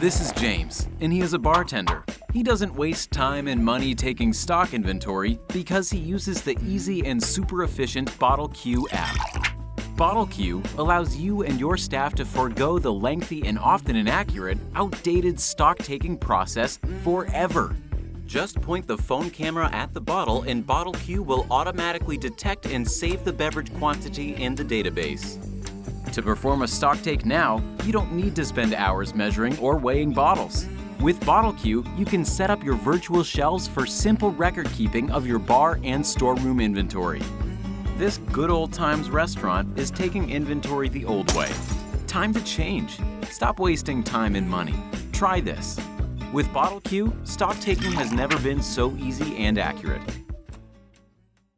This is James, and he is a bartender. He doesn't waste time and money taking stock inventory because he uses the easy and super efficient Bottle BottleQ app. Bottle BottleQ allows you and your staff to forego the lengthy and often inaccurate, outdated stock-taking process forever. Just point the phone camera at the bottle and Bottle BottleQ will automatically detect and save the beverage quantity in the database. To perform a stock take now, you don't need to spend hours measuring or weighing bottles. With BottleQ, you can set up your virtual shelves for simple record keeping of your bar and storeroom inventory. This good old times restaurant is taking inventory the old way. Time to change. Stop wasting time and money. Try this. With BottleQ, stock taking has never been so easy and accurate.